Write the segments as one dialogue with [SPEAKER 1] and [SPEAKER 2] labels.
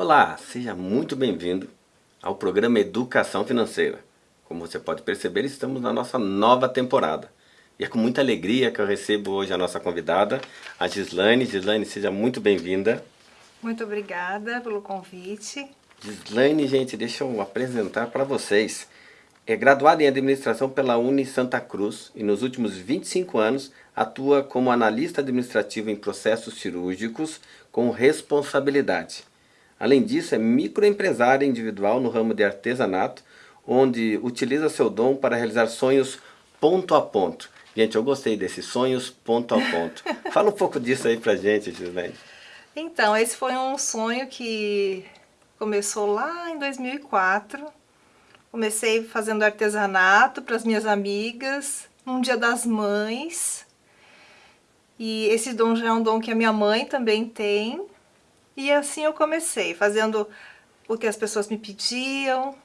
[SPEAKER 1] Olá, seja muito bem-vindo ao programa Educação Financeira. Como você pode perceber, estamos na nossa nova temporada. E é com muita alegria que eu recebo hoje a nossa convidada, a Gislaine. Gislaine, seja muito bem-vinda.
[SPEAKER 2] Muito obrigada pelo convite.
[SPEAKER 1] Gislaine, gente, deixa eu apresentar para vocês. É graduada em administração pela Uni Santa Cruz e nos últimos 25 anos atua como analista administrativo em processos cirúrgicos com responsabilidade. Além disso, é microempresária individual no ramo de artesanato, onde utiliza seu dom para realizar sonhos ponto a ponto. Gente, eu gostei desses sonhos ponto a ponto. Fala um pouco disso aí pra gente, Gislaine.
[SPEAKER 2] Então, esse foi um sonho que começou lá em 2004. Comecei fazendo artesanato para as minhas amigas, num dia das mães. E esse dom já é um dom que a minha mãe também tem. E assim eu comecei, fazendo o que as pessoas me pediam,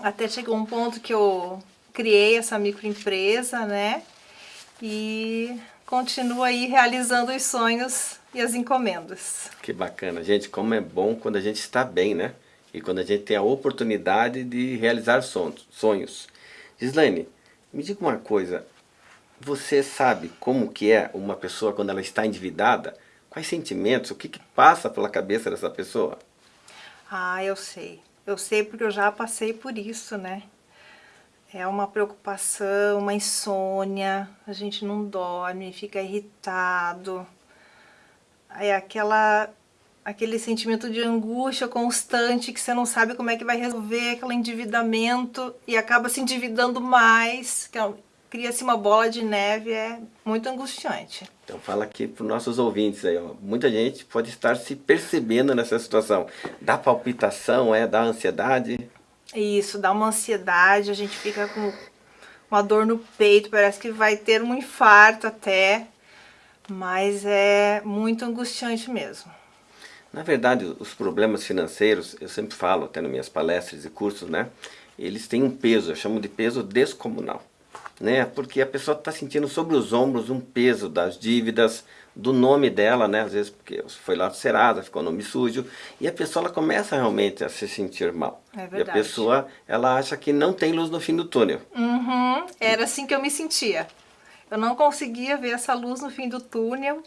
[SPEAKER 2] até chegou um ponto que eu criei essa microempresa, né? E continuo aí realizando os sonhos e as encomendas.
[SPEAKER 1] Que bacana. Gente, como é bom quando a gente está bem, né? E quando a gente tem a oportunidade de realizar sonhos. Gislaine, me diga uma coisa. Você sabe como que é uma pessoa quando ela está endividada? Quais sentimentos, o que, que passa pela cabeça dessa pessoa?
[SPEAKER 2] Ah, eu sei. Eu sei porque eu já passei por isso, né? É uma preocupação, uma insônia, a gente não dorme, fica irritado. É aquela, aquele sentimento de angústia constante que você não sabe como é que vai resolver aquele endividamento e acaba se endividando mais, é cria-se uma bola de neve, é muito angustiante.
[SPEAKER 1] Então fala aqui para os nossos ouvintes aí, ó. muita gente pode estar se percebendo nessa situação. Dá palpitação, é? Dá ansiedade?
[SPEAKER 2] Isso, dá uma ansiedade, a gente fica com uma dor no peito, parece que vai ter um infarto até, mas é muito angustiante mesmo.
[SPEAKER 1] Na verdade, os problemas financeiros, eu sempre falo, até nas minhas palestras e cursos, né? Eles têm um peso, eu chamo de peso descomunal né? Porque a pessoa está sentindo sobre os ombros um peso das dívidas, do nome dela, né? Às vezes porque foi lá do Serasa, ficou nome sujo, e a pessoa ela começa realmente a se sentir mal.
[SPEAKER 2] É verdade.
[SPEAKER 1] E a pessoa, ela acha que não tem luz no fim do túnel.
[SPEAKER 2] Uhum. Era assim que eu me sentia. Eu não conseguia ver essa luz no fim do túnel,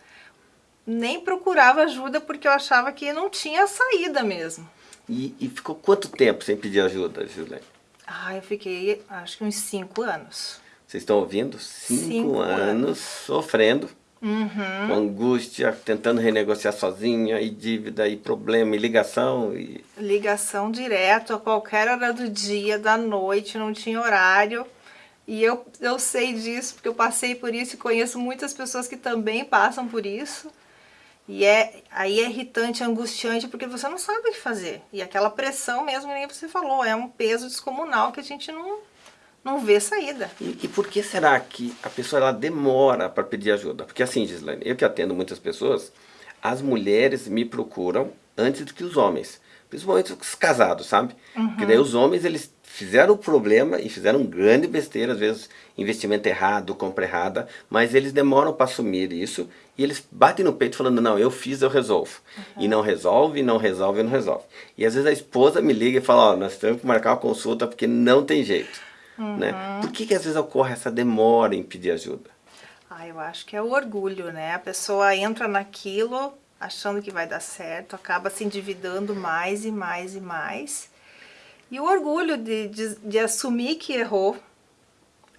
[SPEAKER 2] nem procurava ajuda porque eu achava que não tinha saída mesmo.
[SPEAKER 1] E, e ficou quanto tempo sem pedir ajuda, Juliane?
[SPEAKER 2] Ah, eu fiquei acho que uns cinco anos.
[SPEAKER 1] Vocês estão ouvindo? Cinco, Cinco anos, anos, sofrendo,
[SPEAKER 2] uhum.
[SPEAKER 1] com angústia, tentando renegociar sozinha, e dívida, e problema, e ligação. E...
[SPEAKER 2] Ligação direto, a qualquer hora do dia, da noite, não tinha horário. E eu, eu sei disso, porque eu passei por isso e conheço muitas pessoas que também passam por isso. E é, aí é irritante, angustiante, porque você não sabe o que fazer. E aquela pressão mesmo, nem você falou, é um peso descomunal que a gente não, não vê saída.
[SPEAKER 1] E, e, por que será que a pessoa ela demora para pedir ajuda? Porque assim, Gislaine, eu que atendo muitas pessoas, as mulheres me procuram antes do que os homens. Principalmente os casados, sabe?
[SPEAKER 2] Uhum.
[SPEAKER 1] Porque daí os homens, eles fizeram o problema e fizeram grande besteira, às vezes investimento errado, compra errada, mas eles demoram para assumir isso e eles batem no peito falando, não, eu fiz, eu resolvo. Uhum. E não resolve, não resolve, não resolve. E às vezes a esposa me liga e fala, ó, oh, nós temos que marcar uma consulta porque não tem jeito.
[SPEAKER 2] Uhum.
[SPEAKER 1] Né? Por que, que às vezes ocorre essa demora em pedir ajuda?
[SPEAKER 2] Ah, eu acho que é o orgulho, né? A pessoa entra naquilo achando que vai dar certo, acaba se endividando mais e mais e mais. E o orgulho de, de, de assumir que errou,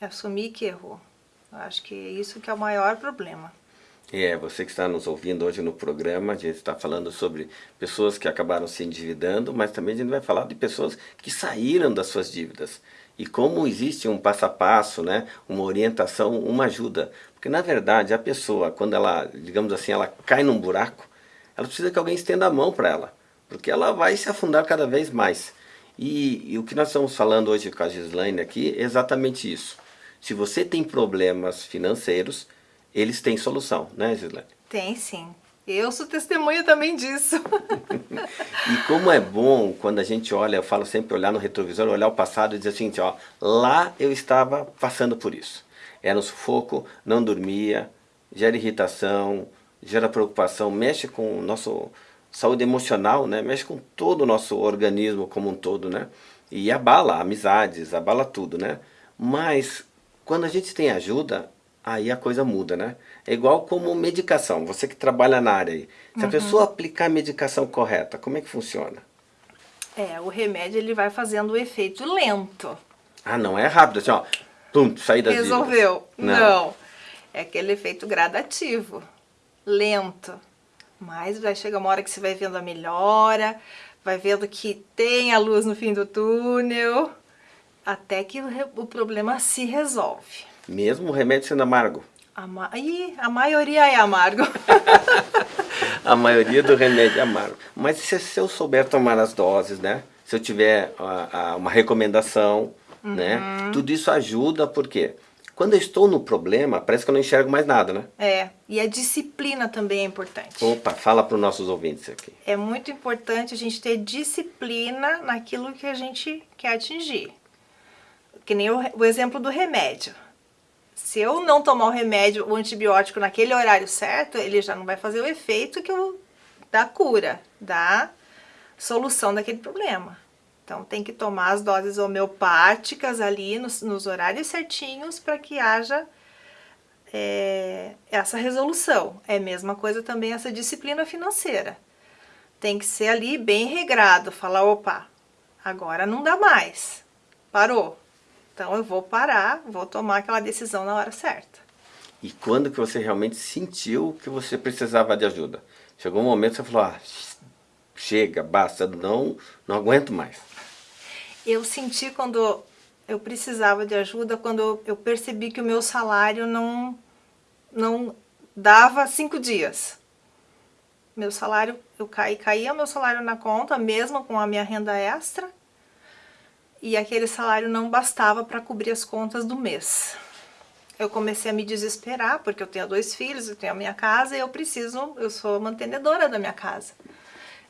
[SPEAKER 2] assumir que errou. Eu acho que é isso que é o maior problema.
[SPEAKER 1] É, você que está nos ouvindo hoje no programa, a gente está falando sobre pessoas que acabaram se endividando, mas também a gente vai falar de pessoas que saíram das suas dívidas e como existe um passo a passo, né, uma orientação, uma ajuda. Porque na verdade a pessoa, quando ela, digamos assim, ela cai num buraco, ela precisa que alguém estenda a mão para ela, porque ela vai se afundar cada vez mais. E, e, o que nós estamos falando hoje com a Gislaine aqui é exatamente isso. Se você tem problemas financeiros, eles têm solução, né Gislaine?
[SPEAKER 2] Tem sim. Eu sou testemunha também disso.
[SPEAKER 1] e como é bom quando a gente olha, eu falo sempre olhar no retrovisor, olhar o passado e dizer assim, ó, lá eu estava passando por isso. Era um sufoco, não dormia, gera irritação, gera preocupação, mexe com nosso, saúde emocional, né? Mexe com todo o nosso organismo como um todo, né? E abala amizades, abala tudo, né? Mas quando a gente tem ajuda, aí a coisa muda, né? É igual como medicação, você que trabalha na área aí. Se uhum. a pessoa aplicar a medicação correta, como é que funciona?
[SPEAKER 2] É, o remédio ele vai fazendo o efeito lento.
[SPEAKER 1] Ah, não é rápido, assim, ó, pum, sair das
[SPEAKER 2] Resolveu. Não. não. É aquele efeito gradativo, lento. Mas vai chegar uma hora que você vai vendo a melhora, vai vendo que tem a luz no fim do túnel, até que o, problema se resolve.
[SPEAKER 1] Mesmo o remédio sendo amargo?
[SPEAKER 2] A, ma Ih, a maioria é amargo.
[SPEAKER 1] a maioria do remédio é amargo. Mas se, se, eu souber tomar as doses, né? Se eu tiver a, a, uma recomendação, né? uhum. né? Tudo isso ajuda, por quê? Quando eu estou no problema, parece que eu não enxergo mais nada, né?
[SPEAKER 2] É, e a disciplina também é importante.
[SPEAKER 1] Opa, fala para os nossos ouvintes aqui.
[SPEAKER 2] É muito importante a gente ter disciplina naquilo que a gente quer atingir. Que nem o, o exemplo do remédio. Se eu não tomar o remédio, o antibiótico naquele horário certo, ele já não vai fazer o efeito que eu, da cura, da solução daquele problema. Então tem que tomar as doses homeopáticas ali nos, nos horários certinhos para que haja é, essa resolução. É a mesma coisa também essa disciplina financeira. Tem que ser ali bem regrado, falar, opa, agora não dá mais, parou. Então eu vou parar, vou tomar aquela decisão na hora certa.
[SPEAKER 1] E quando que você realmente sentiu que você precisava de ajuda? Chegou um momento que você falou, ah, chega, basta, não, não aguento mais
[SPEAKER 2] eu senti quando eu precisava de ajuda, quando eu percebi que o meu salário não, não dava cinco dias. Meu salário, eu caí, caía meu salário na conta, mesmo com a minha renda extra, e aquele salário não bastava para cobrir as contas do mês. Eu comecei a me desesperar, porque eu tenho dois filhos, eu tenho a minha casa e eu preciso, eu sou mantenedora da minha casa.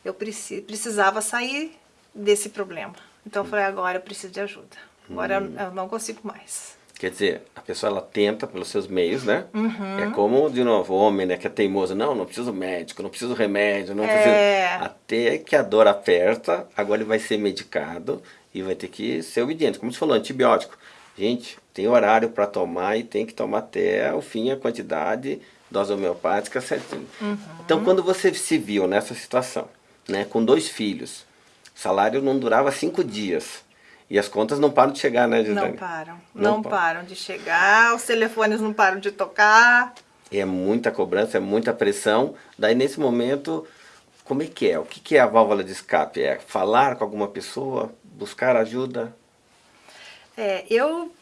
[SPEAKER 2] Eu precisava sair desse problema. Então eu falei, agora eu preciso de ajuda. Agora hum. eu não consigo mais.
[SPEAKER 1] Quer dizer, a pessoa ela tenta pelos seus meios, né?
[SPEAKER 2] Uhum.
[SPEAKER 1] É como, de novo, o homem, né, que é teimoso. Não, não preciso médico, não preciso remédio, não é... preciso... Até que a dor aperta, agora ele vai ser medicado e vai ter que ser obediente. Como você falou, antibiótico. Gente, tem horário para tomar e tem que tomar até o fim, a quantidade, dose homeopática certinho.
[SPEAKER 2] Uhum.
[SPEAKER 1] Então, quando você se viu nessa situação, né, com dois filhos, salário não durava cinco dias. E as contas não param de chegar, né, Gisele?
[SPEAKER 2] Não param. Não, não param de chegar, os telefones não param de tocar.
[SPEAKER 1] É muita cobrança, é muita pressão. Daí, nesse momento, como é que é? O que é a válvula de escape? É falar com alguma pessoa? Buscar ajuda?
[SPEAKER 2] É, eu...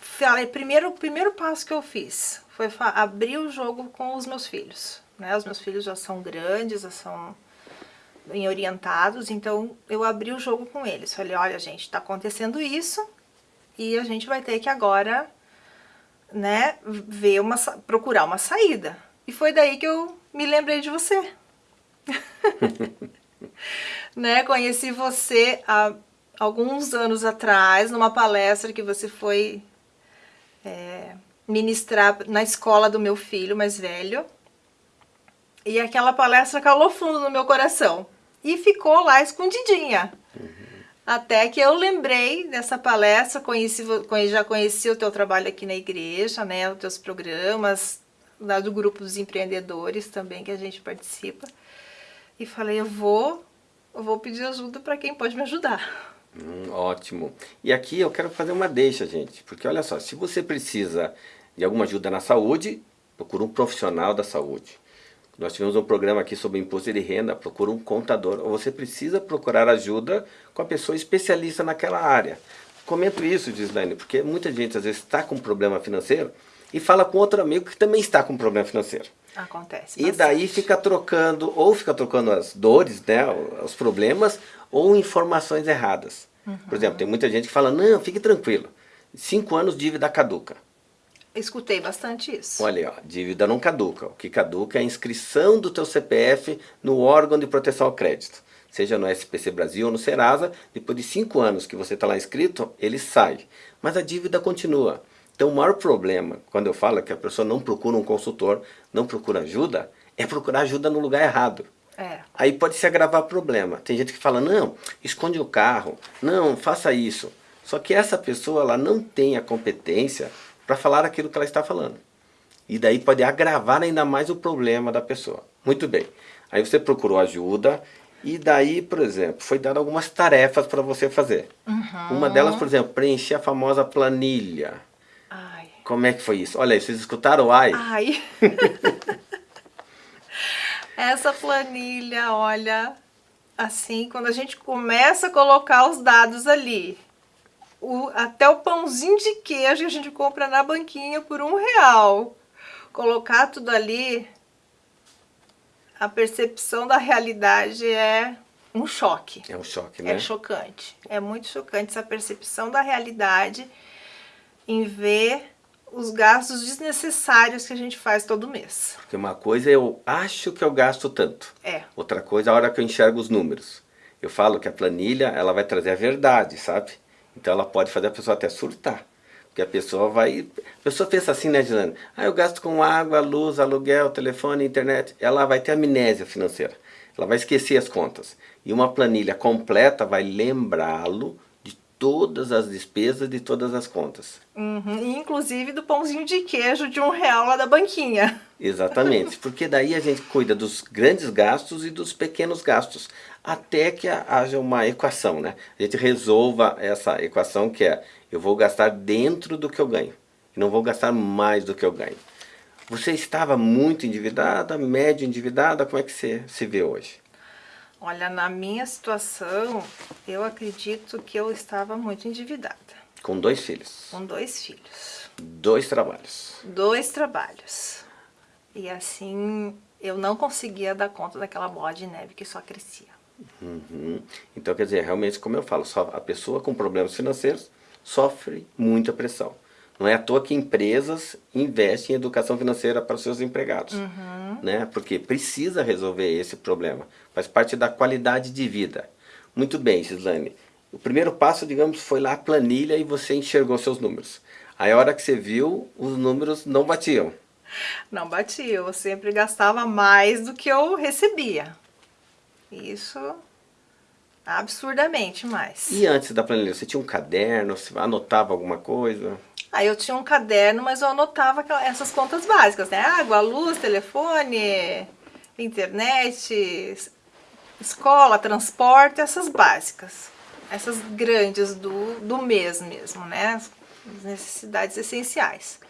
[SPEAKER 2] Falei, primeiro, o primeiro passo que eu fiz foi abrir o jogo com os meus filhos. Né? Os meus filhos já são grandes, já são bem orientados, então eu abri o jogo com eles. Falei, olha gente, está acontecendo isso e a gente vai ter que agora, né, ver uma, procurar uma saída. E foi daí que eu me lembrei de você. né, conheci você há alguns anos atrás, numa palestra que você foi é, ministrar na escola do meu filho mais velho. E aquela palestra calou fundo no meu coração e ficou lá escondidinha. Uhum. Até que eu lembrei dessa palestra, conheci, já conheci o teu trabalho aqui na igreja, né, os teus programas, lá do grupo dos empreendedores também que a gente participa. E falei, eu vou, eu vou pedir ajuda para quem pode me ajudar.
[SPEAKER 1] Hum, ótimo. E aqui eu quero fazer uma deixa, gente, porque olha só, se você precisa de alguma ajuda na saúde, procura um profissional da saúde. Nós tivemos um programa aqui sobre imposto de renda, procura um contador, ou você precisa procurar ajuda com a pessoa especialista naquela área. Comento isso, Gislaine, porque muita gente às vezes está com um problema financeiro e fala com outro amigo que também está com um problema financeiro.
[SPEAKER 2] Acontece.
[SPEAKER 1] E daí fica trocando, ou fica trocando as dores, né, os problemas, ou informações erradas. Uhum. Por exemplo, tem muita gente que fala, não, fique tranquilo, cinco anos dívida caduca.
[SPEAKER 2] Escutei bastante isso.
[SPEAKER 1] Olha, ó, dívida não caduca. O que caduca é a inscrição do teu CPF no órgão de proteção ao crédito. Seja no SPC Brasil ou no Serasa, depois de cinco anos que você está lá inscrito, ele sai. Mas a dívida continua. Então o maior problema, quando eu falo que a pessoa não procura um consultor, não procura ajuda, é procurar ajuda no lugar errado.
[SPEAKER 2] É.
[SPEAKER 1] Aí pode se agravar problema. Tem gente que fala, não, esconde o carro, não, faça isso. Só que essa pessoa ela não tem a competência para falar aquilo que ela está falando. E daí pode agravar ainda mais o problema da pessoa. Muito bem. Aí você procurou ajuda e daí, por exemplo, foi dado algumas tarefas para você fazer.
[SPEAKER 2] Uhum.
[SPEAKER 1] Uma delas, por exemplo, preencher a famosa planilha.
[SPEAKER 2] Ai.
[SPEAKER 1] Como é que foi isso? Olha aí, vocês escutaram o ai?
[SPEAKER 2] Ai. Essa planilha, olha, assim, quando a gente começa a colocar os dados ali, o, até o pãozinho de queijo que a gente compra na banquinha por um real, colocar tudo ali, a percepção da realidade é um choque.
[SPEAKER 1] É um choque, né?
[SPEAKER 2] É chocante. É muito chocante essa percepção da realidade em ver os gastos desnecessários que a gente faz todo mês.
[SPEAKER 1] Porque uma coisa eu acho que eu gasto tanto.
[SPEAKER 2] É.
[SPEAKER 1] Outra coisa a hora que eu enxergo os números. Eu falo que a planilha ela vai trazer a verdade, sabe? Então ela pode fazer a pessoa até surtar. Porque a pessoa vai... A pessoa pensa assim, né, Gislane? Ah, eu gasto com água, luz, aluguel, telefone, internet. Ela vai ter amnésia financeira. Ela vai esquecer as contas. E uma planilha completa vai lembrá-lo todas as despesas de todas as contas.
[SPEAKER 2] Uhum. Inclusive do pãozinho de queijo de um real lá da banquinha.
[SPEAKER 1] Exatamente, porque daí a gente cuida dos grandes gastos e dos pequenos gastos, até que haja uma equação, né? A gente resolva essa equação que é, eu vou gastar dentro do que eu ganho, não vou gastar mais do que eu ganho. Você estava muito endividada, médio endividada, como é que você se vê hoje?
[SPEAKER 2] Olha, na minha situação, eu acredito que eu estava muito endividada.
[SPEAKER 1] Com dois filhos.
[SPEAKER 2] Com dois filhos.
[SPEAKER 1] Dois trabalhos.
[SPEAKER 2] Dois trabalhos. E assim, eu não conseguia dar conta daquela bola de neve que só crescia.
[SPEAKER 1] Uhum. Então, quer dizer, realmente, como eu falo, só a pessoa com problemas financeiros sofre muita pressão. Não é à toa que empresas investem em educação financeira para os seus empregados.
[SPEAKER 2] Uhum.
[SPEAKER 1] Né? Porque precisa resolver esse problema. Faz parte da qualidade de vida. Muito bem, Gislane. O primeiro passo, digamos, foi lá a planilha e você enxergou seus números. Aí a hora que você viu, os números não batiam.
[SPEAKER 2] Não batia, eu sempre gastava mais do que eu recebia. Isso absurdamente mais.
[SPEAKER 1] E antes da planilha, você tinha um caderno, você anotava alguma coisa?
[SPEAKER 2] Aí eu tinha um caderno, mas eu anotava essas contas básicas, né? Água, luz, telefone, internet, escola, transporte, essas básicas. Essas grandes do, do mês mesmo, né? As necessidades essenciais.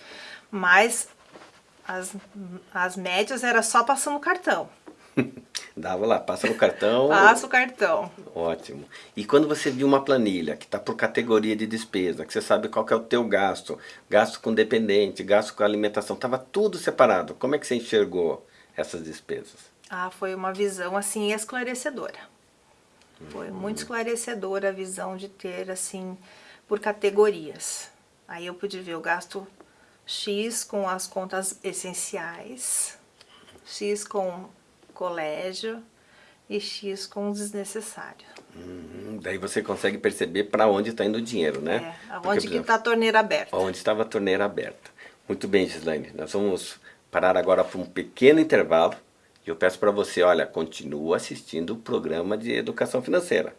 [SPEAKER 2] Mas as, as médias era só passando cartão.
[SPEAKER 1] Dava lá, passa no cartão.
[SPEAKER 2] Passa o cartão.
[SPEAKER 1] Ótimo. E quando você viu uma planilha que está por categoria de despesa, que você sabe qual que é o teu gasto, gasto com dependente, gasto com alimentação, estava tudo separado. Como é que você enxergou essas despesas?
[SPEAKER 2] Ah, foi uma visão assim esclarecedora. Foi muito esclarecedora a visão de ter assim por categorias. Aí eu pude ver o gasto X com as contas essenciais, X com colégio e X com desnecessário.
[SPEAKER 1] Hum, daí você consegue perceber para onde está indo o dinheiro, né?
[SPEAKER 2] É, aonde que está a torneira aberta.
[SPEAKER 1] Onde estava a torneira aberta. Muito bem, Gislaine. Nós vamos parar agora para um pequeno intervalo. E eu peço para você, olha, continua assistindo o programa de educação financeira.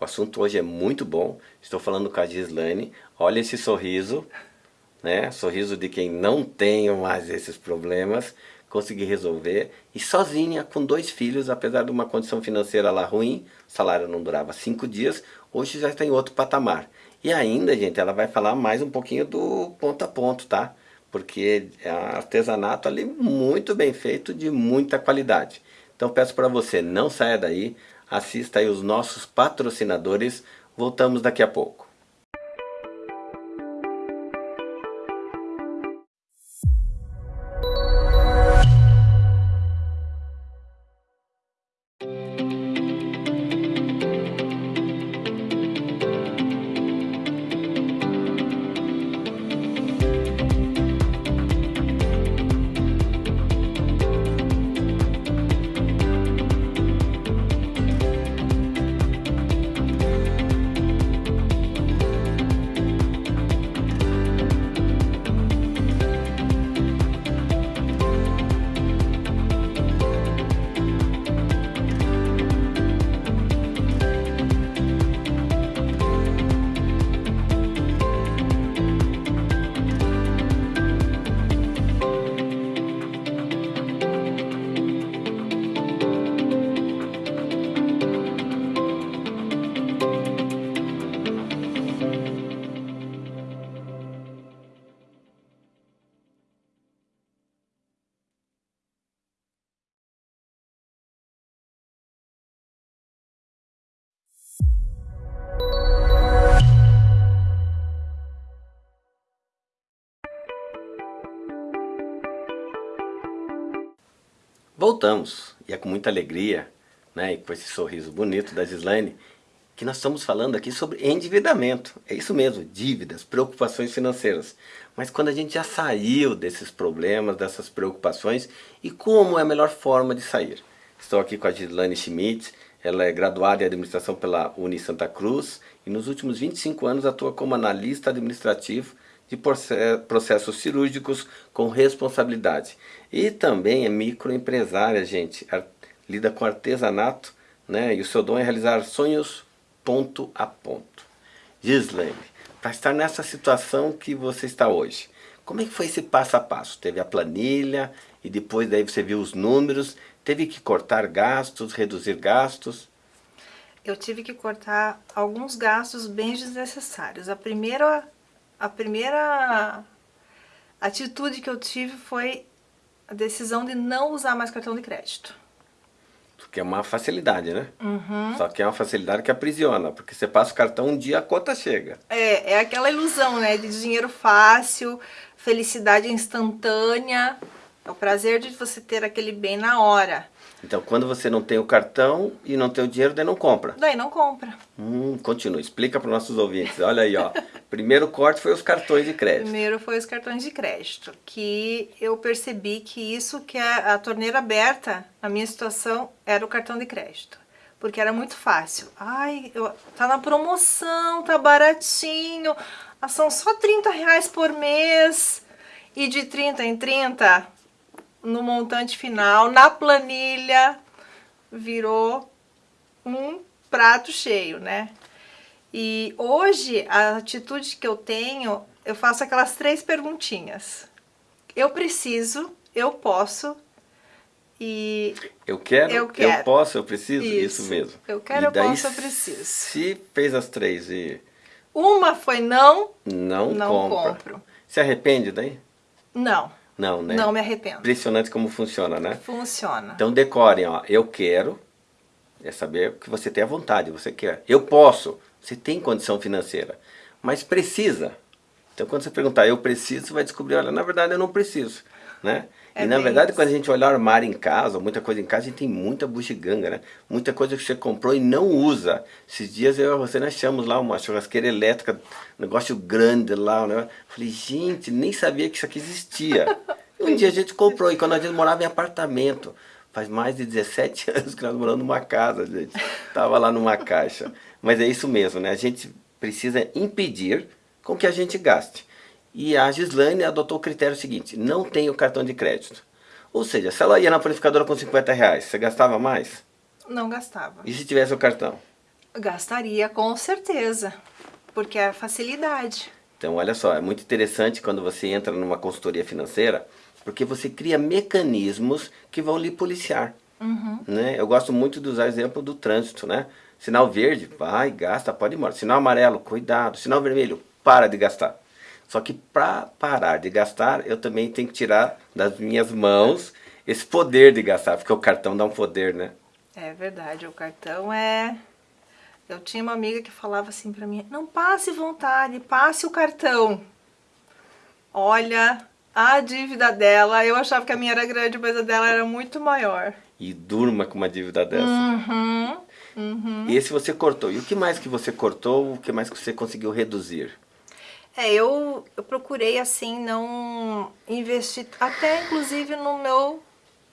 [SPEAKER 1] O assunto hoje é muito bom. Estou falando com a Gislaine. Olha esse sorriso, né? Sorriso de quem não tem mais esses problemas consegui resolver. E sozinha, com dois filhos, apesar de uma condição financeira lá ruim, o salário não durava cinco dias, hoje já está em outro patamar. E ainda, gente, ela vai falar mais um pouquinho do ponto a ponto, tá? Porque é artesanato ali muito bem feito, de muita qualidade. Então peço para você, não saia daí, assista aí os nossos patrocinadores, voltamos daqui a pouco. Voltamos, e é com muita alegria, né, e com esse sorriso bonito da Gislaine, que nós estamos falando aqui sobre endividamento. É isso mesmo, dívidas, preocupações financeiras. Mas quando a gente já saiu desses problemas, dessas preocupações, e como é a melhor forma de sair? Estou aqui com a Gislaine Schmidt, ela é graduada em administração pela Uni Santa Cruz e nos últimos 25 anos atua como analista administrativo de processos cirúrgicos com responsabilidade. E também é microempresária, gente. Lida com artesanato, né? E o seu dom é realizar sonhos ponto a ponto. Gislaine, para estar nessa situação que você está hoje, como é que foi esse passo a passo? Teve a planilha e depois daí você viu os números, teve que cortar gastos, reduzir gastos?
[SPEAKER 2] Eu tive que cortar alguns gastos bem desnecessários. A primeira a primeira atitude que eu tive foi a decisão de não usar mais cartão de crédito.
[SPEAKER 1] Porque é uma facilidade, né?
[SPEAKER 2] Uhum.
[SPEAKER 1] Só que é uma facilidade que aprisiona, porque você passa o cartão um dia, a conta chega.
[SPEAKER 2] É, é aquela ilusão, né? De dinheiro fácil, felicidade instantânea, é o prazer de você ter aquele bem na hora.
[SPEAKER 1] Então, quando você não tem o cartão e não tem o dinheiro, daí não compra.
[SPEAKER 2] Daí não compra.
[SPEAKER 1] Hum, continua, explica para os nossos ouvintes. Olha aí, ó. Primeiro corte foi os cartões de crédito.
[SPEAKER 2] Primeiro foi os cartões de crédito, que eu percebi que isso que é a torneira aberta, na minha situação, era o cartão de crédito. Porque era muito fácil. Ai, eu, tá na promoção, tá baratinho, ah, são só 30 reais por mês. E de 30 em 30, no montante final, na planilha, virou um prato cheio, né? E hoje, a atitude que eu tenho, eu faço aquelas três perguntinhas. Eu preciso, eu posso e...
[SPEAKER 1] Eu quero, eu, quero. eu posso, eu preciso, isso, isso mesmo.
[SPEAKER 2] Eu quero, e eu posso, eu preciso.
[SPEAKER 1] Se fez as três e...
[SPEAKER 2] Uma foi não,
[SPEAKER 1] não,
[SPEAKER 2] não
[SPEAKER 1] compra.
[SPEAKER 2] compro.
[SPEAKER 1] Se arrepende daí?
[SPEAKER 2] Não.
[SPEAKER 1] Não, né?
[SPEAKER 2] Não me arrependo.
[SPEAKER 1] Impressionante como funciona, né?
[SPEAKER 2] Funciona.
[SPEAKER 1] Então decorem, ó, eu quero, é saber que você tem a vontade, você quer. Eu posso, você tem condição financeira, mas precisa. Então quando você perguntar, eu preciso, você vai descobrir, olha, na verdade eu não preciso, né? É e na verdade, isso. quando a gente olha o armário em casa, muita coisa em casa, a gente tem muita bugiganga, né? Muita coisa que você comprou e não usa. Esses dias eu e você nós achamos lá uma churrasqueira elétrica, um negócio grande lá, né? Falei, gente, nem sabia que isso aqui existia. Um dia a gente comprou, e quando a gente morava em apartamento, faz mais de 17 anos que nós moramos numa casa, gente. Tava lá numa caixa. Mas é isso mesmo, né? A gente precisa impedir com que a gente gaste. E a Gislaine adotou o critério seguinte, não tem o cartão de crédito. Ou seja, se ela ia na purificadora com 50 reais, você gastava mais?
[SPEAKER 2] Não gastava.
[SPEAKER 1] E se tivesse o cartão?
[SPEAKER 2] Gastaria com certeza, porque é facilidade.
[SPEAKER 1] Então, olha só, é muito interessante quando você entra numa consultoria financeira, porque você cria mecanismos que vão lhe policiar.
[SPEAKER 2] Uhum.
[SPEAKER 1] Né? Eu gosto muito de usar o exemplo do trânsito, né? Sinal verde, vai, gasta, pode ir embora. Sinal amarelo, cuidado. Sinal vermelho, para de gastar. Só que para parar de gastar, eu também tenho que tirar das minhas mãos esse poder de gastar, porque o cartão dá um poder, né?
[SPEAKER 2] É verdade, o cartão é... Eu tinha uma amiga que falava assim para mim, não passe vontade, passe o cartão. Olha, a dívida dela, eu achava que a minha era grande, mas a dela era muito maior.
[SPEAKER 1] E durma com uma dívida dessa.
[SPEAKER 2] Uhum, uhum.
[SPEAKER 1] E esse você cortou. E o que mais que você cortou, o que mais que você conseguiu reduzir?
[SPEAKER 2] É, eu, eu procurei assim não investir, até inclusive no meu,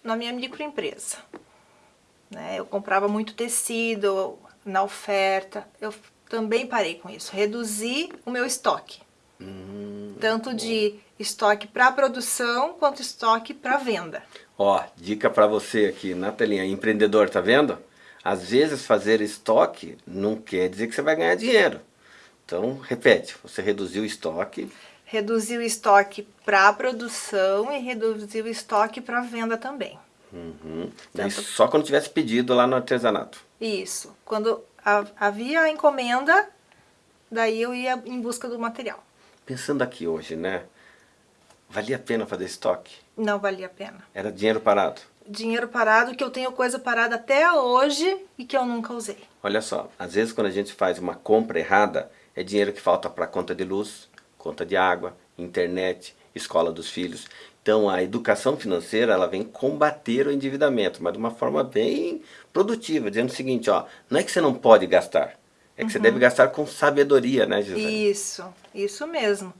[SPEAKER 2] na minha microempresa. Né? Eu comprava muito tecido na oferta, eu também parei com isso, reduzi o meu estoque.
[SPEAKER 1] Hum,
[SPEAKER 2] tanto de estoque para produção quanto estoque para venda.
[SPEAKER 1] Ó, dica para você aqui na telinha, empreendedor, tá vendo? Às vezes fazer estoque não quer dizer que você vai ganhar dinheiro. Então, repete, você reduziu o estoque.
[SPEAKER 2] Reduziu o estoque para produção e reduziu o estoque para venda também.
[SPEAKER 1] Uhum. Tanto... só quando tivesse pedido lá no artesanato.
[SPEAKER 2] Isso. Quando havia a encomenda, daí eu ia em busca do material.
[SPEAKER 1] Pensando aqui hoje, né? Valia a pena fazer estoque?
[SPEAKER 2] Não valia a pena.
[SPEAKER 1] Era dinheiro parado?
[SPEAKER 2] Dinheiro parado, que eu tenho coisa parada até hoje e que eu nunca usei.
[SPEAKER 1] Olha só, às vezes quando a gente faz uma compra errada, é dinheiro que falta para conta de luz, conta de água, internet, escola dos filhos. Então a educação financeira ela vem combater o endividamento, mas de uma forma bem produtiva, dizendo o seguinte, ó, não é que você não pode gastar, é que uhum. você deve gastar com sabedoria, né, Gisele?
[SPEAKER 2] Isso, isso mesmo.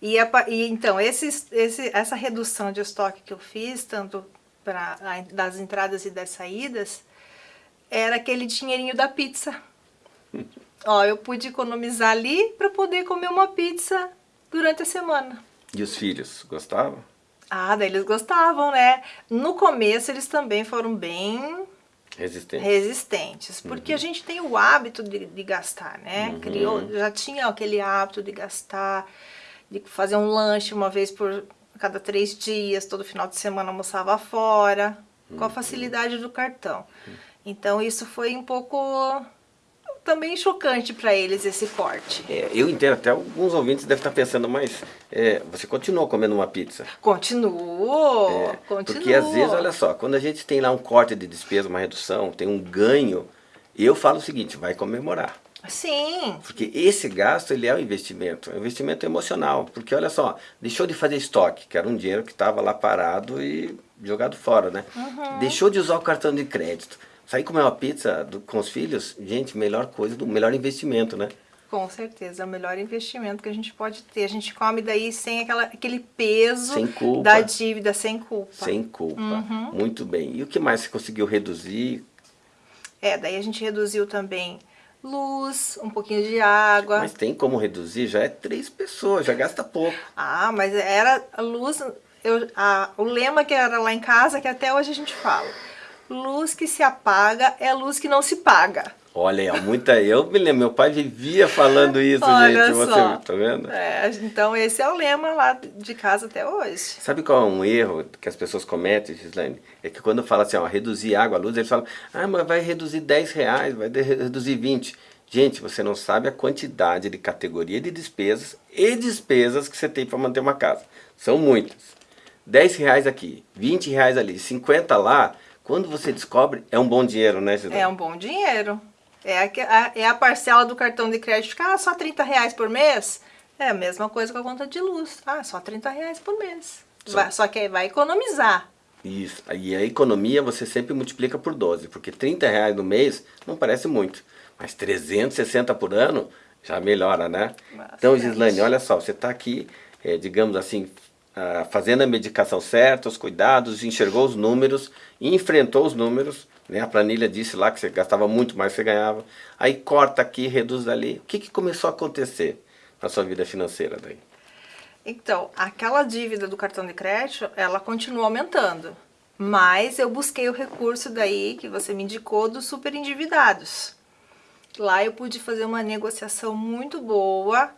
[SPEAKER 2] E, a, e então, esse, esse, essa redução de estoque que eu fiz, tanto pra, das entradas e das saídas, era aquele dinheirinho da pizza. Ó, eu pude economizar ali para poder comer uma pizza durante a semana.
[SPEAKER 1] E os filhos, gostavam?
[SPEAKER 2] Ah, daí eles gostavam, né? No começo eles também foram bem
[SPEAKER 1] resistentes,
[SPEAKER 2] resistentes porque uhum. a gente tem o hábito de, de gastar, né? Uhum. Criou, já tinha aquele hábito de gastar, de fazer um lanche uma vez por cada três dias, todo final de semana almoçava fora, uhum. com a uhum. facilidade do cartão. Uhum. Então isso foi um pouco também chocante para eles esse corte.
[SPEAKER 1] É, eu entendo, até alguns ouvintes devem estar pensando, mas é, você continuou comendo uma pizza?
[SPEAKER 2] Continuo, é, continuo.
[SPEAKER 1] Porque às vezes, olha só, quando a gente tem lá um corte de despesa, uma redução, tem um ganho, eu falo o seguinte, vai comemorar.
[SPEAKER 2] Sim.
[SPEAKER 1] Porque esse gasto, ele é um investimento, é um investimento emocional. Porque olha só, deixou de fazer estoque, que era um dinheiro que estava lá parado e jogado fora, né? Uhum. Deixou de usar o cartão de crédito Sair comer uma pizza do, com os filhos, gente, melhor coisa, do melhor investimento, né?
[SPEAKER 2] Com certeza, é o melhor investimento que a gente pode ter. A gente come daí sem aquela, aquele peso da dívida, sem culpa.
[SPEAKER 1] Sem culpa, uhum. muito bem. E o que mais você conseguiu reduzir?
[SPEAKER 2] É, daí a gente reduziu também luz, um pouquinho de água.
[SPEAKER 1] Mas tem como reduzir? Já é três pessoas, já gasta pouco.
[SPEAKER 2] Ah, mas era a luz, eu, a, o lema que era lá em casa, que até hoje a gente fala luz que se apaga é luz que não se paga.
[SPEAKER 1] Olha muita. Eu me lembro, meu pai vivia falando isso, Olha gente. Só. Você tá vendo?
[SPEAKER 2] É, então esse é o lema lá de casa até hoje.
[SPEAKER 1] Sabe qual é um erro que as pessoas cometem, Gislaine? É que quando fala assim, ó, reduzir água, a luz, eles falam, ah, mas vai reduzir 10 reais, vai reduzir 20. Gente, você não sabe a quantidade de categoria de despesas e despesas que você tem para manter uma casa. São muitas. 10 reais aqui, 20 reais ali, 50 lá, quando você descobre, é um bom dinheiro, né,
[SPEAKER 2] Cidade? É um bom dinheiro. É a, é a parcela do cartão de crédito, ah, só 30 reais por mês? É a mesma coisa com a conta de luz. Ah, só 30 reais por mês. Só, vai, só que aí vai economizar.
[SPEAKER 1] Isso. E a economia você sempre multiplica por 12, porque 30 reais no mês não parece muito. Mas 360 por ano já melhora, né? Então, Gislaine, olha só, você está aqui, é, digamos assim, fazendo a medicação certa, os cuidados, enxergou os números, enfrentou os números, né? a planilha disse lá que você gastava muito mais que você ganhava, aí corta aqui, reduz ali. O que, que começou a acontecer na sua vida financeira daí?
[SPEAKER 2] Então, aquela dívida do cartão de crédito, ela continua aumentando. Mas eu busquei o recurso daí que você me indicou dos super endividados. Lá eu pude fazer uma negociação muito boa,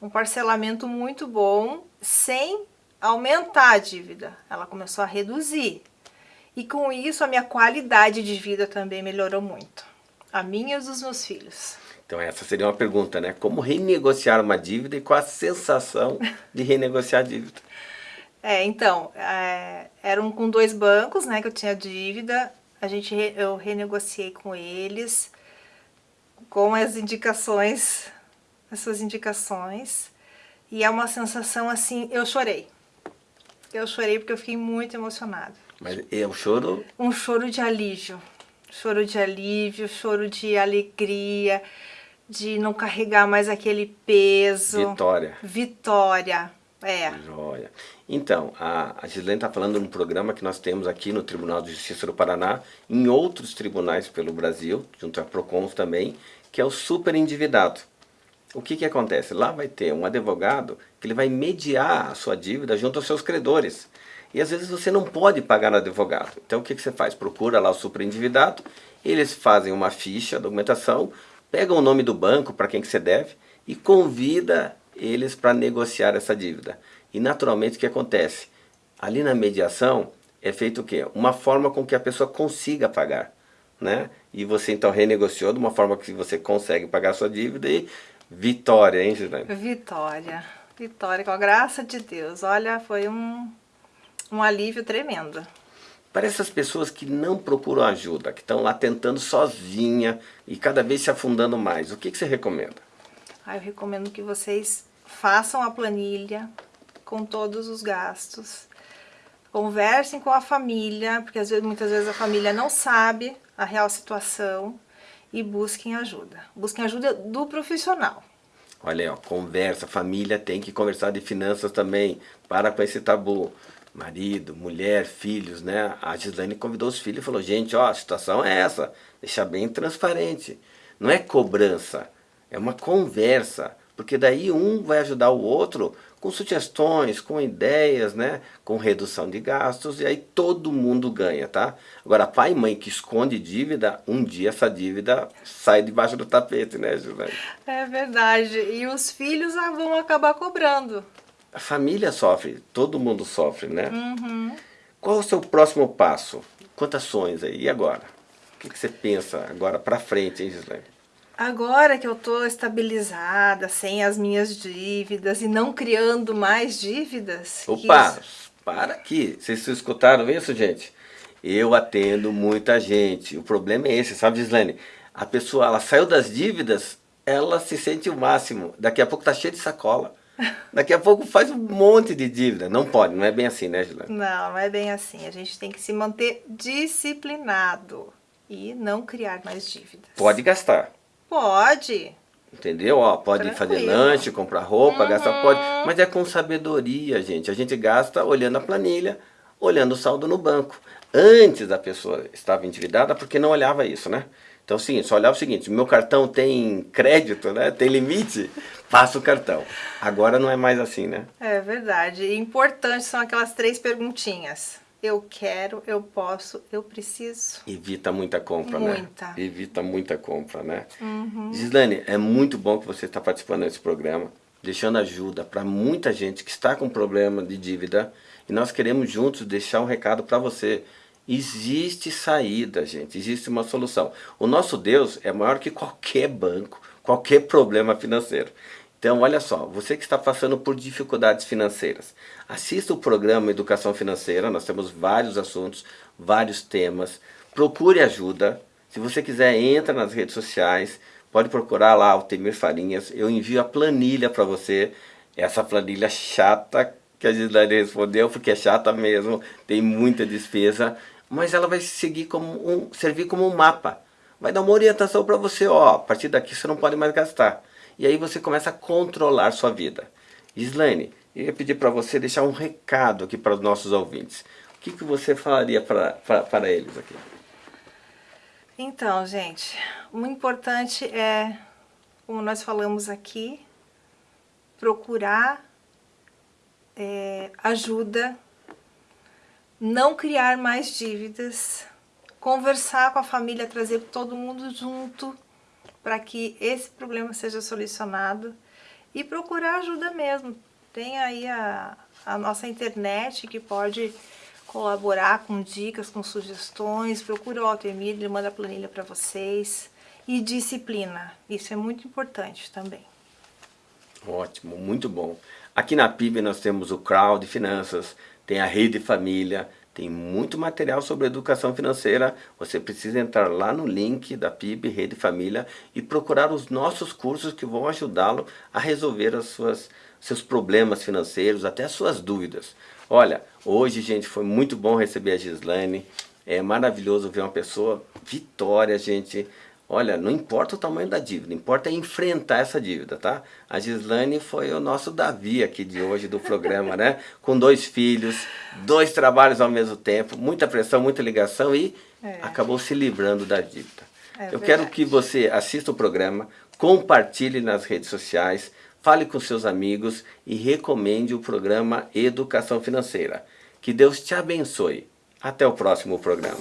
[SPEAKER 2] um parcelamento muito bom, sem aumentar a dívida, ela começou a reduzir. E com isso a minha qualidade de vida também melhorou muito. A minha e dos meus filhos.
[SPEAKER 1] Então essa seria uma pergunta, né? Como renegociar uma dívida e qual a sensação de renegociar a dívida?
[SPEAKER 2] É, então, é, eram com dois bancos, né, que eu tinha dívida. A gente, eu renegociei com eles, com as indicações, as suas indicações. E é uma sensação assim, eu chorei. Eu chorei porque eu fiquei muito emocionada.
[SPEAKER 1] Mas é um choro?
[SPEAKER 2] Um choro de alívio. Choro de alívio, choro de alegria, de não carregar mais aquele peso.
[SPEAKER 1] Vitória.
[SPEAKER 2] Vitória, é.
[SPEAKER 1] Joia. Então, a, a Gislene está falando de um programa que nós temos aqui no Tribunal de Justiça do Paraná, em outros tribunais pelo Brasil, junto à PROCONS também, que é o super endividado o que, que acontece? Lá vai ter um advogado que ele vai mediar a sua dívida junto aos seus credores. E às vezes você não pode pagar no advogado. Então o que, que você faz? Procura lá o superendividado, eles fazem uma ficha, documentação, pegam o nome do banco para quem que você deve e convida eles para negociar essa dívida. E naturalmente o que acontece? Ali na mediação é feito o quê? Uma forma com que a pessoa consiga pagar. Né? E você então renegociou de uma forma que você consegue pagar a sua dívida e Vitória, hein, Gislaine?
[SPEAKER 2] Vitória. Vitória, com a graça de Deus. Olha, foi um, um alívio tremendo.
[SPEAKER 1] Para essas pessoas que não procuram ajuda, que estão lá tentando sozinha e cada vez se afundando mais, o que, que você recomenda?
[SPEAKER 2] Ah, eu recomendo que vocês façam a planilha, com todos os gastos. Conversem com a família, porque às vezes, muitas vezes a família não sabe a real situação e busquem ajuda. Busquem ajuda do profissional.
[SPEAKER 1] Olha aí, conversa, família tem que conversar de finanças também, para com esse tabu. Marido, mulher, filhos, né? A Gislaine convidou os filhos e falou, gente, ó, a situação é essa, deixa bem transparente. Não é cobrança, é uma conversa, porque daí um vai ajudar o outro com sugestões, com ideias, né? com redução de gastos, e aí todo mundo ganha, tá? Agora, pai e mãe que esconde dívida, um dia essa dívida sai debaixo do tapete, né, Gislaine?
[SPEAKER 2] É verdade, e os filhos vão acabar cobrando.
[SPEAKER 1] A família sofre, todo mundo sofre, né?
[SPEAKER 2] Uhum.
[SPEAKER 1] Qual o seu próximo passo? Quantas ações aí? E agora? O que, que você pensa agora para frente, hein, Gislaine?
[SPEAKER 2] Agora que eu estou estabilizada, sem as minhas dívidas e não criando mais dívidas...
[SPEAKER 1] Opa, isso... para aqui. Vocês escutaram isso, gente? Eu atendo muita gente. O problema é esse, sabe, Gislaine? A pessoa, ela saiu das dívidas, ela se sente o máximo. Daqui a pouco tá cheio de sacola. Daqui a pouco faz um monte de dívida. Não pode, não é bem assim, né, Gislaine?
[SPEAKER 2] Não, não é bem assim. A gente tem que se manter disciplinado e não criar mais dívidas.
[SPEAKER 1] Pode gastar.
[SPEAKER 2] Pode.
[SPEAKER 1] Entendeu? Ó, pode Tranquilo. fazer lanche, comprar roupa, uhum. gastar, pode. Mas é com sabedoria, gente. A gente gasta olhando a planilha, olhando o saldo no banco. Antes a pessoa estava endividada porque não olhava isso, né? Então, sim, só olhava o seguinte, meu cartão tem crédito, né? Tem limite, passa o cartão. Agora não é mais assim, né?
[SPEAKER 2] É verdade. E importante são aquelas três perguntinhas eu quero, eu posso, eu preciso.
[SPEAKER 1] Evita muita compra,
[SPEAKER 2] muita.
[SPEAKER 1] né? Muita. Evita muita compra, né?
[SPEAKER 2] Uhum.
[SPEAKER 1] Gislane, é muito bom que você está participando desse programa, deixando ajuda para muita gente que está com problema de dívida e nós queremos juntos deixar um recado para você. Existe saída, gente, existe uma solução. O nosso Deus é maior que qualquer banco, qualquer problema financeiro. Então, olha só, você que está passando por dificuldades financeiras, assista o programa Educação Financeira, nós temos vários assuntos, vários temas, procure ajuda, se você quiser, entra nas redes sociais, pode procurar lá o Temir Farinhas, eu envio a planilha para você, essa planilha chata que a Gislaine respondeu, porque é chata mesmo, tem muita despesa, mas ela vai seguir como um, servir como um mapa, vai dar uma orientação para você, ó, a partir daqui você não pode mais gastar. E aí você começa a controlar sua vida. Islane, eu ia pedir para você deixar um recado aqui para os nossos ouvintes. O que, que você falaria para eles aqui?
[SPEAKER 2] Então, gente, o importante é, como nós falamos aqui, procurar é, ajuda, não criar mais dívidas, conversar com a família, trazer todo mundo junto, para que esse problema seja solucionado e procurar ajuda mesmo. Tem aí a, a nossa internet que pode colaborar com dicas, com sugestões, procura o Altemir, ele manda a planilha para vocês. E disciplina, isso é muito importante também.
[SPEAKER 1] Ótimo, muito bom. Aqui na PIB nós temos o Crowd Finanças, tem a Rede Família, tem muito material sobre educação financeira. Você precisa entrar lá no link da PIB Rede Família e procurar os nossos cursos que vão ajudá-lo a resolver as suas, seus problemas financeiros, até as suas dúvidas. Olha, hoje, gente, foi muito bom receber a Gislaine. É maravilhoso ver uma pessoa, vitória, gente. Olha, não importa o tamanho da dívida, importa é enfrentar essa dívida, tá? A Gislane foi o nosso Davi aqui de hoje do programa, né? Com dois filhos, dois trabalhos ao mesmo tempo, muita pressão, muita ligação e é. acabou se livrando da dívida. É Eu quero que você assista o programa, compartilhe nas redes sociais, fale com seus amigos e recomende o programa Educação Financeira. Que Deus te abençoe. Até o próximo programa.